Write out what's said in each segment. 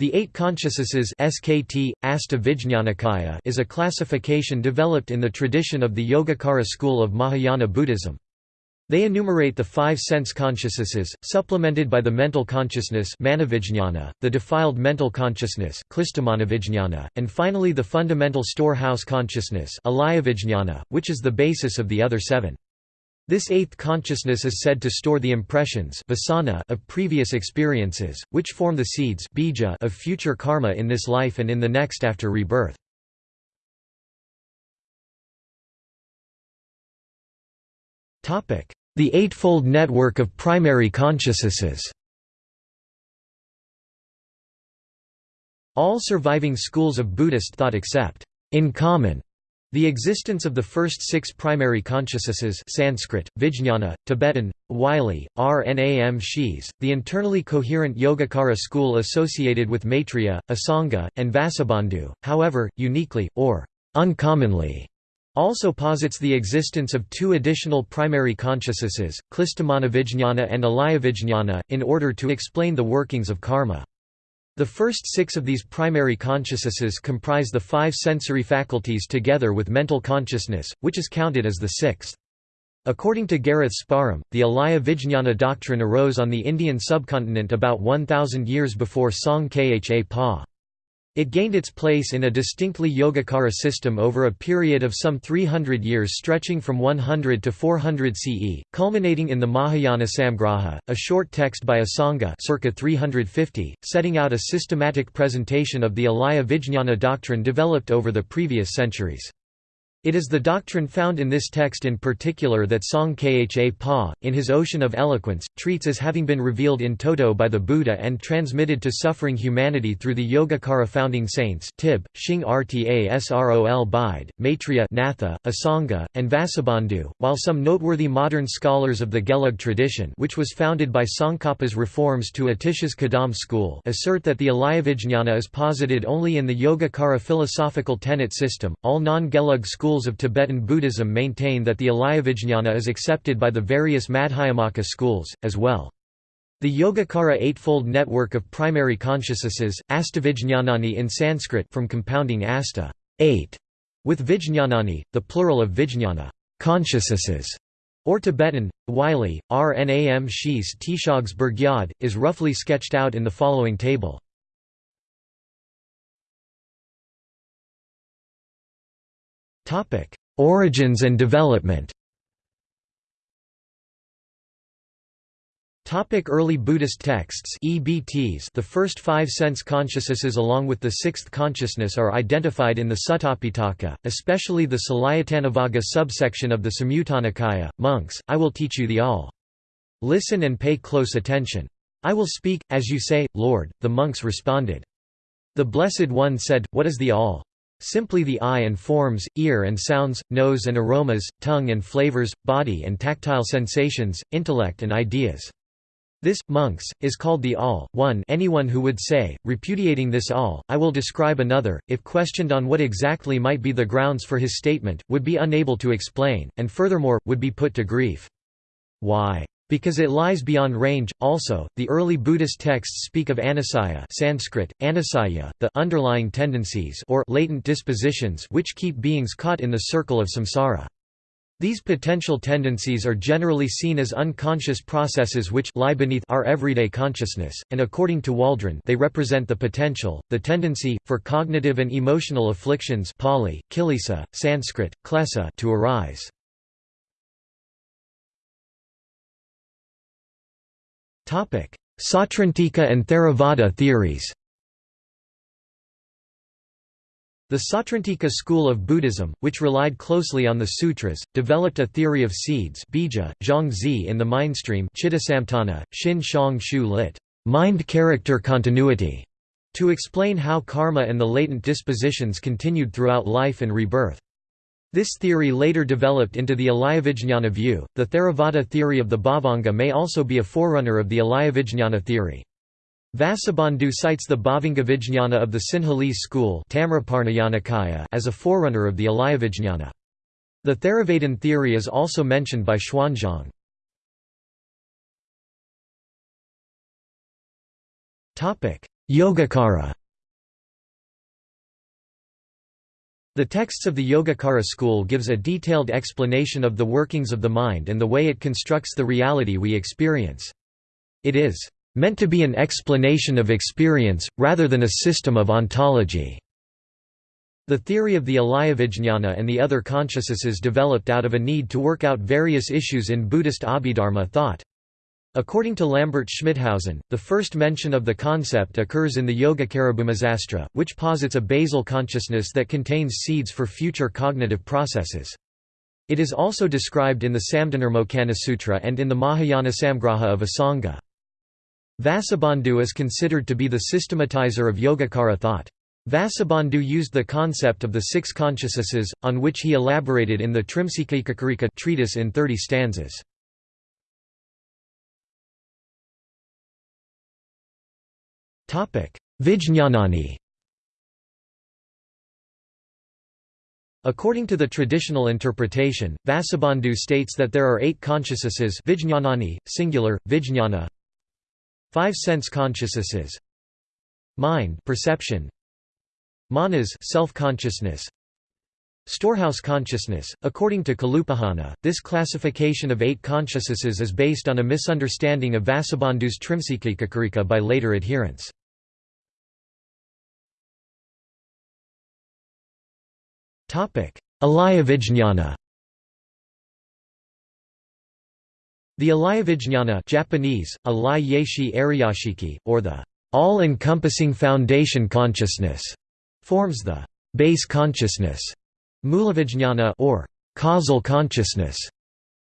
The Eight Consciousnesses SKT, Asta is a classification developed in the tradition of the Yogacara school of Mahayana Buddhism. They enumerate the five sense consciousnesses, supplemented by the mental consciousness the defiled mental consciousness and finally the fundamental storehouse consciousness which is the basis of the other seven. This eighth consciousness is said to store the impressions of previous experiences, which form the seeds of future karma in this life and in the next after rebirth. The Eightfold Network of Primary Consciousnesses All surviving schools of Buddhist thought accept in common the existence of the first six primary consciousnesses Sanskrit, Vijñana, Tibetan, Wylie, Rnam Shis, the internally coherent Yogacara school associated with Maitreya, Asanga, and Vasubandhu, however, uniquely, or uncommonly, also posits the existence of two additional primary consciousnesses, Klishtamanavijñana and Alayavijñana, in order to explain the workings of karma. The first six of these primary consciousnesses comprise the five sensory faculties together with mental consciousness, which is counted as the sixth. According to Gareth Sparham, the Alaya Vijñana doctrine arose on the Indian subcontinent about 1,000 years before Song Kha Pa. It gained its place in a distinctly Yogacara system over a period of some 300 years stretching from 100 to 400 CE, culminating in the Mahayana Samgraha, a short text by Asanga circa 350, setting out a systematic presentation of the Alaya Vijñana doctrine developed over the previous centuries. It is the doctrine found in this text in particular that Song Kha Pa, in his Ocean of Eloquence, treats as having been revealed in toto by the Buddha and transmitted to suffering humanity through the Yogacara founding saints Tib, Shing Rta Srol Bide, Maitreya Natha, Asanga, and Vasubandhu, while some noteworthy modern scholars of the Gelug tradition which was founded by Tsongkhapa's reforms to Atisha's Kadam school assert that the Alayavijñana is posited only in the Yogacara philosophical tenet system, all non-Gelug schools schools of Tibetan Buddhism maintain that the Alayavijñana is accepted by the various Madhyamaka schools, as well. The Yogacara Eightfold Network of Primary Consciousnesses, Astavijñanani in Sanskrit from compounding asta eight, with Vijñanani, the plural of Vijñana consciousnesses, or Tibetan, Wylie, Rnam Shis Tishogs Burgyad, is roughly sketched out in the following table. Origins and development Topic Early Buddhist texts EBTs The first five sense consciousnesses along with the sixth consciousness are identified in the Suttapitaka, especially the Salayattanavagga subsection of the Samyutta Monks, I will teach you the all. Listen and pay close attention. I will speak, as you say, Lord, the monks responded. The Blessed One said, What is the all? Simply the eye and forms, ear and sounds, nose and aromas, tongue and flavors, body and tactile sensations, intellect and ideas. This, monks, is called the all, one anyone who would say, repudiating this all, I will describe another, if questioned on what exactly might be the grounds for his statement, would be unable to explain, and furthermore, would be put to grief. Why? Because it lies beyond range. Also, the early Buddhist texts speak of anusaya Sanskrit, anusaya, the underlying tendencies or latent dispositions which keep beings caught in the circle of samsara. These potential tendencies are generally seen as unconscious processes which lie beneath our everyday consciousness, and according to Waldron they represent the potential, the tendency, for cognitive and emotional afflictions Pali, kilesa, Sanskrit, klesa to arise. Sautrantika and Theravada theories The Sautrantika school of Buddhism, which relied closely on the sutras, developed a theory of seeds bija, zhangzi in the mindstream shin shang shu lit. Mind-character continuity, to explain how karma and the latent dispositions continued throughout life and rebirth. This theory later developed into the Alayavijñana view. The Theravada theory of the Bhavanga may also be a forerunner of the Alayavijñana theory. Vasubandhu cites the Bhavangavijñana of the Sinhalese school as a forerunner of the Alayavijñana. The Theravadin theory is also mentioned by Xuanzang. Yogacara The texts of the Yogacara school gives a detailed explanation of the workings of the mind and the way it constructs the reality we experience. It is meant to be an explanation of experience, rather than a system of ontology. The theory of the Alayavijñana and the other consciousnesses developed out of a need to work out various issues in Buddhist Abhidharma thought. According to Lambert Schmithausen, the first mention of the concept occurs in the Yogacara Bhūmisastra, which posits a basal consciousness that contains seeds for future cognitive processes. It is also described in the Samdhinirmocana Sutra and in the Mahayana Samgraha of Asanga. Vasubandhu is considered to be the systematizer of Yogacara thought. Vasubandhu used the concept of the six consciousnesses, on which he elaborated in the Trimsikaekakarika treatise in 30 stanzas. Vijñānāni According to the traditional interpretation, Vasubandhu states that there are eight consciousnesses vijñānāni, singular, vijñāna five sense consciousnesses. Mind perception. Manas self-consciousness Storehouse consciousness. According to Kalupahana, this classification of eight consciousnesses is based on a misunderstanding of Vasubandhu's Trimsikaekakarika by later adherents. Alayavijñana The Alayavijñana Japanese, Alai Yeshi Ariyashiki, or the all-encompassing foundation consciousness, forms the base consciousness, Mulavijñana or causal consciousness.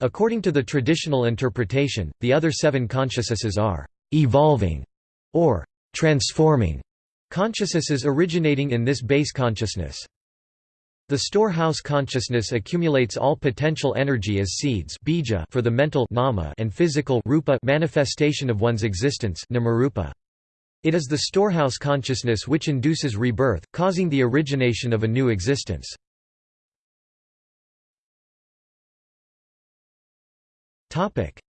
According to the traditional interpretation, the other seven consciousnesses are evolving or transforming consciousnesses originating in this base consciousness. The storehouse consciousness accumulates all potential energy as seeds bija for the mental nama and physical rupa manifestation of one's existence namarupa. It is the storehouse consciousness which induces rebirth, causing the origination of a new existence.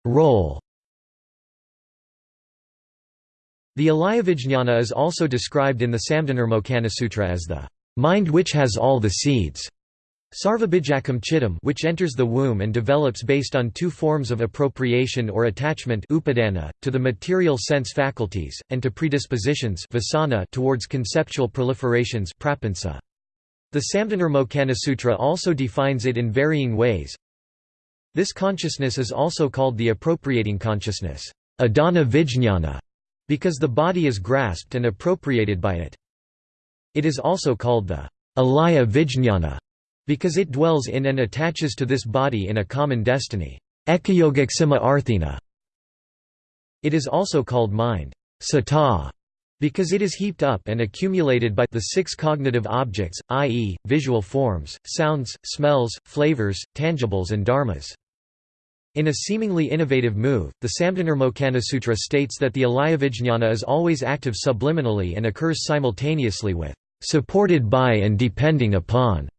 Role The Alayavijñana is also described in the Samdhinirmocana Sutra as the mind which has all the seeds, Sarvabhijakam chittam which enters the womb and develops based on two forms of appropriation or attachment upadana, to the material sense faculties, and to predispositions vasana towards conceptual proliferations prapansa. The Samdhinirmocana Sutra also defines it in varying ways. This consciousness is also called the appropriating consciousness adana vijñana, because the body is grasped and appropriated by it. It is also called the alaya vijñana because it dwells in and attaches to this body in a common destiny. It is also called mind sata, because it is heaped up and accumulated by the six cognitive objects, i.e., visual forms, sounds, smells, flavors, tangibles and dharmas. In a seemingly innovative move, the Samdhinirmocana Sutra states that the alayavijñana is always active subliminally and occurs simultaneously with supported by and depending upon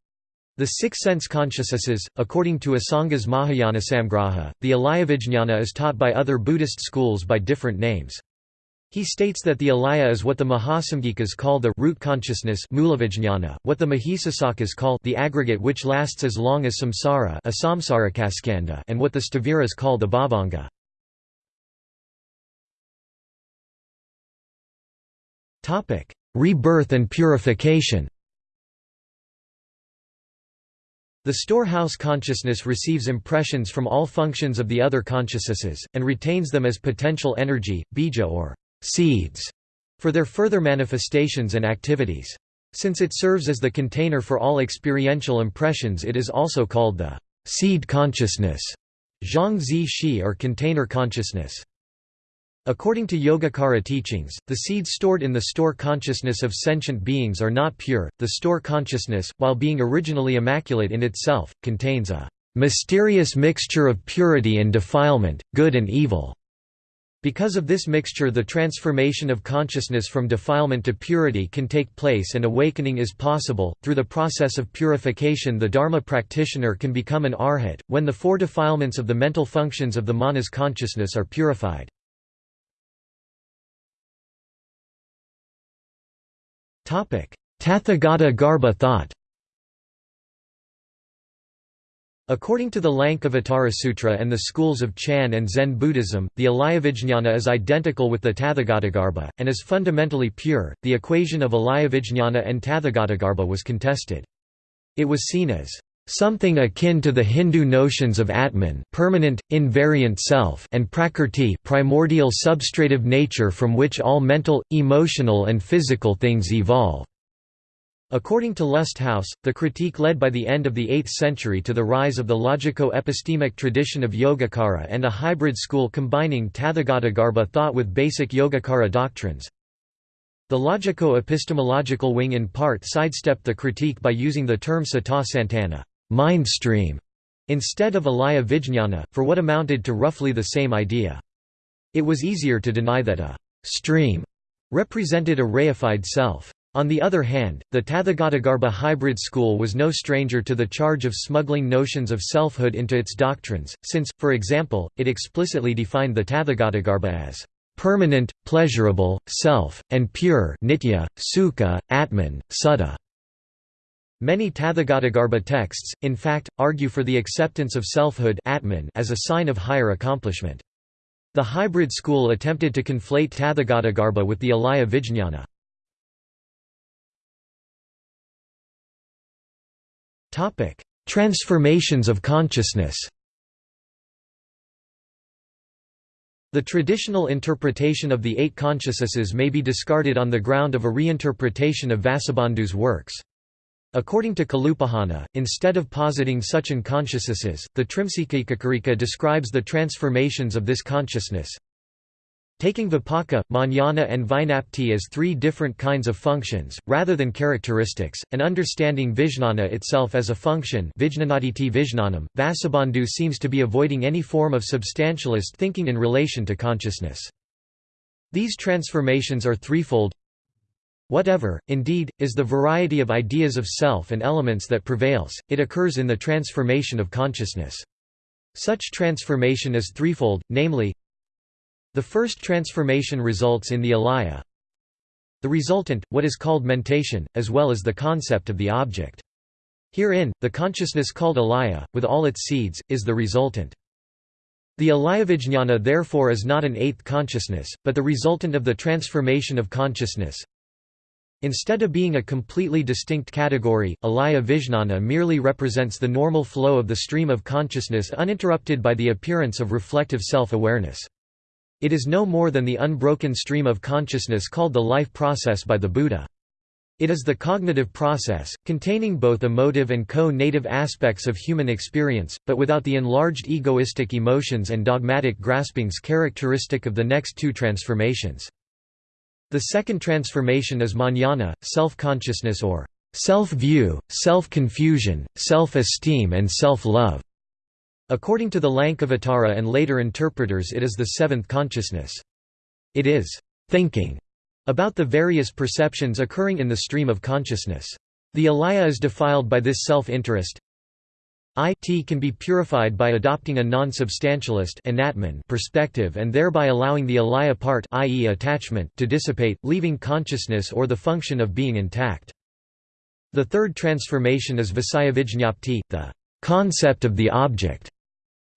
the six sense consciousnesses. According to Asanga's Mahayana Samgraha, the Alayavijñana is taught by other Buddhist schools by different names. He states that the alaya is what the Mahasamgikas call the root consciousness what the Mahisasakas call the aggregate which lasts as long as samsara and what the Sthaviras call the bhavanga. Rebirth and purification The storehouse consciousness receives impressions from all functions of the other consciousnesses, and retains them as potential energy, bija or seeds, for their further manifestations and activities. Since it serves as the container for all experiential impressions it is also called the seed consciousness, zhang shi or container consciousness. According to Yogacara teachings, the seeds stored in the store consciousness of sentient beings are not pure. The store consciousness, while being originally immaculate in itself, contains a mysterious mixture of purity and defilement, good and evil. Because of this mixture the transformation of consciousness from defilement to purity can take place and awakening is possible. Through the process of purification the Dharma practitioner can become an arhat, when the four defilements of the mental functions of the manas consciousness are purified. Tathagata Garbha thought According to the Lankavatara Sutra and the schools of Chan and Zen Buddhism, the Alayavijñana is identical with the Tathagatagarbha, and is fundamentally pure. The equation of Alayavijñana and Tathagatagarbha was contested. It was seen as something akin to the Hindu notions of Atman permanent, invariant self and Prakrti primordial substrative nature from which all mental, emotional and physical things evolve. According to Lusthaus, the critique led by the end of the 8th century to the rise of the logico-epistemic tradition of Yogacara and a hybrid school combining Tathagatagarbha thought with basic Yogacara doctrines. The logico-epistemological wing in part sidestepped the critique by using the term Sata Santana mind stream", instead of Alaya Vijñana, for what amounted to roughly the same idea. It was easier to deny that a «stream» represented a reified self. On the other hand, the Tathagatagarbha hybrid school was no stranger to the charge of smuggling notions of selfhood into its doctrines, since, for example, it explicitly defined the Tathagatagarbha as permanent, pleasurable, self, and pure nitya, sukha, atman, sutta. Many Tathagatagarbha texts, in fact, argue for the acceptance of selfhood atman as a sign of higher accomplishment. The hybrid school attempted to conflate Tathagatagarbha with the Alaya Vijñana. Transformations of consciousness The traditional interpretation of the eight consciousnesses may be discarded on the ground of a reinterpretation of Vasubandhu's works. According to Kalupahana, instead of positing such unconsciousnesses, the Trimsikakarika describes the transformations of this consciousness. Taking vipaka, manana and vijñapti as three different kinds of functions, rather than characteristics, and understanding vijnana itself as a function vijnanam, Vasubandhu seems to be avoiding any form of substantialist thinking in relation to consciousness. These transformations are threefold Whatever, indeed, is the variety of ideas of self and elements that prevails, it occurs in the transformation of consciousness. Such transformation is threefold, namely The first transformation results in the alaya the resultant, what is called mentation, as well as the concept of the object. Herein, the consciousness called alaya, with all its seeds, is the resultant. The alayavijñana therefore is not an eighth consciousness, but the resultant of the transformation of consciousness, Instead of being a completely distinct category, alaya vijnana merely represents the normal flow of the stream of consciousness uninterrupted by the appearance of reflective self-awareness. It is no more than the unbroken stream of consciousness called the life process by the Buddha. It is the cognitive process, containing both emotive and co-native aspects of human experience, but without the enlarged egoistic emotions and dogmatic graspings characteristic of the next two transformations. The second transformation is manana, self-consciousness or self-view, self-confusion, self-esteem and self-love. According to the Lankavatara and later interpreters it is the seventh consciousness. It is thinking about the various perceptions occurring in the stream of consciousness. The alaya is defiled by this self-interest, it can be purified by adopting a non-substantialist perspective and thereby allowing the alaya part i.e. attachment to dissipate, leaving consciousness or the function of being intact. The third transformation is visayavijñapti, the concept of the object.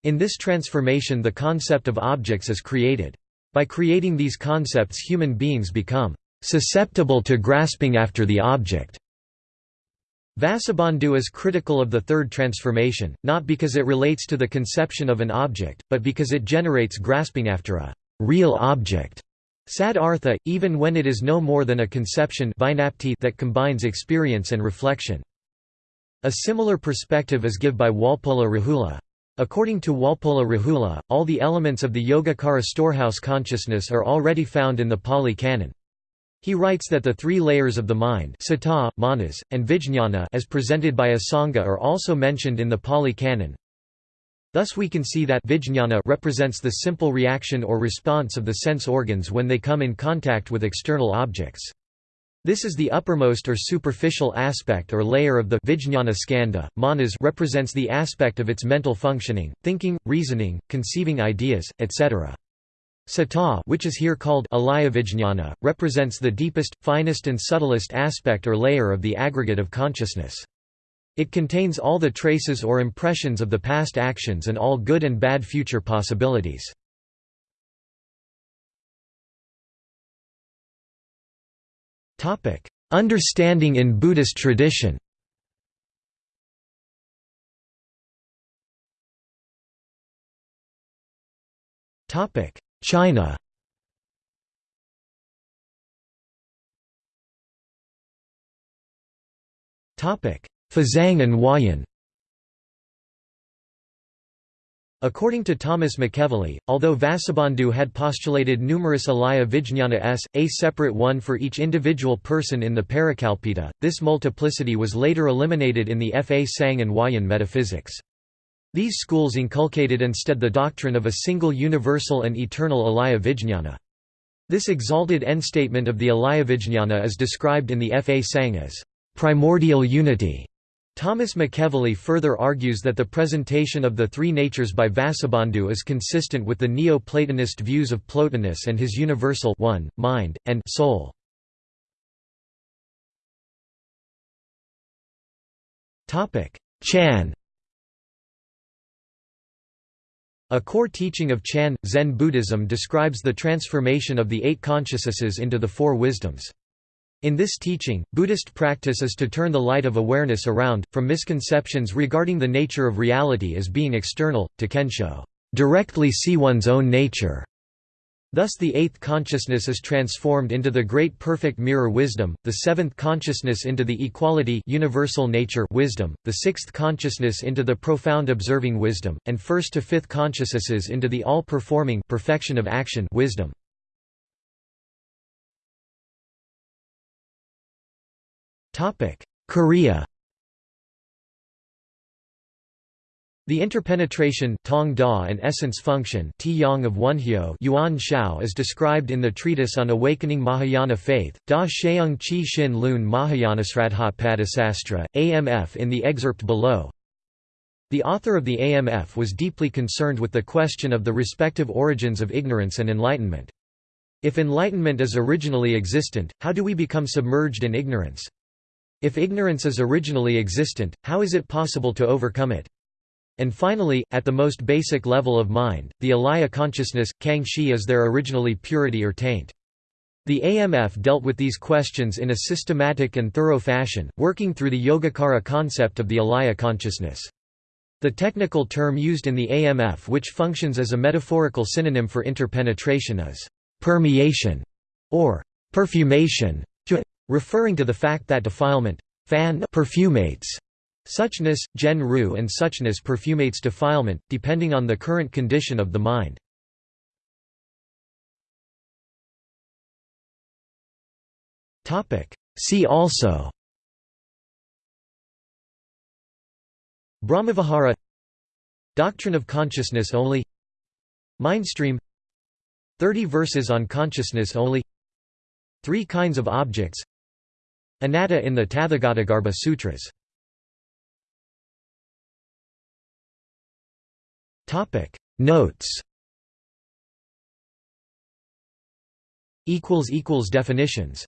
In this transformation the concept of objects is created. By creating these concepts human beings become susceptible to grasping after the object. Vasubandhu is critical of the third transformation, not because it relates to the conception of an object, but because it generates grasping after a real object. Sad artha, even when it is no more than a conception that combines experience and reflection. A similar perspective is given by Walpola Rahula. According to Walpola Rahula, all the elements of the Yogacara storehouse consciousness are already found in the Pali Canon. He writes that the three layers of the mind sata, manas, and vijñana as presented by Asanga are also mentioned in the Pali Canon. Thus we can see that vijñana represents the simple reaction or response of the sense organs when they come in contact with external objects. This is the uppermost or superficial aspect or layer of the vijñana skandha. Manas represents the aspect of its mental functioning, thinking, reasoning, conceiving ideas, etc. Sata which is here called alayavijñana, represents the deepest, finest and subtlest aspect or layer of the aggregate of consciousness. It contains all the traces or impressions of the past actions and all good and bad future possibilities. Understanding in Buddhist tradition. China. Fazang and Huayan According to Thomas McEvilley, although Vasubandhu had postulated numerous alaya vijñana s, a separate one for each individual person in the Parikalpita, this multiplicity was later eliminated in the Fa Sang and Wayan metaphysics. These schools inculcated instead the doctrine of a single universal and eternal alaya vijñana. This exalted end-statement of the alaya vijñana is described in the Fa Sang as primordial unity. Thomas McEvilley further argues that the presentation of the three natures by Vasubandhu is consistent with the Neo-Platonist views of Plotinus and his universal one, mind, and soul. Chan A core teaching of Chan, Zen Buddhism describes the transformation of the eight consciousnesses into the four wisdoms. In this teaching, Buddhist practice is to turn the light of awareness around, from misconceptions regarding the nature of reality as being external, to kensho directly see one's own nature. Thus the eighth consciousness is transformed into the great perfect mirror wisdom, the seventh consciousness into the equality universal nature wisdom, the sixth consciousness into the profound observing wisdom, and first to fifth consciousnesses into the all-performing perfection of action wisdom. Korea The interpenetration tong da and essence function yang of Wonhyo Yuan Shao is described in the treatise on awakening Mahayana faith, Da Sheung Chi Shin Lun Mahayanasradha AMF in the excerpt below. The author of the AMF was deeply concerned with the question of the respective origins of ignorance and enlightenment. If enlightenment is originally existent, how do we become submerged in ignorance? If ignorance is originally existent, how is it possible to overcome it? And finally, at the most basic level of mind, the alaya consciousness, kang shi is there originally purity or taint? The AMF dealt with these questions in a systematic and thorough fashion, working through the Yogacara concept of the alaya consciousness. The technical term used in the AMF which functions as a metaphorical synonym for interpenetration is permeation or perfumation, referring to the fact that defilement fan perfumates Suchness, gen ru and suchness perfumates defilement, depending on the current condition of the mind. See also Brahmavihara Doctrine of consciousness only Mindstream 30 verses on consciousness only Three kinds of objects Anatta in the Tathagatagarbha Sutras. Notes. Definitions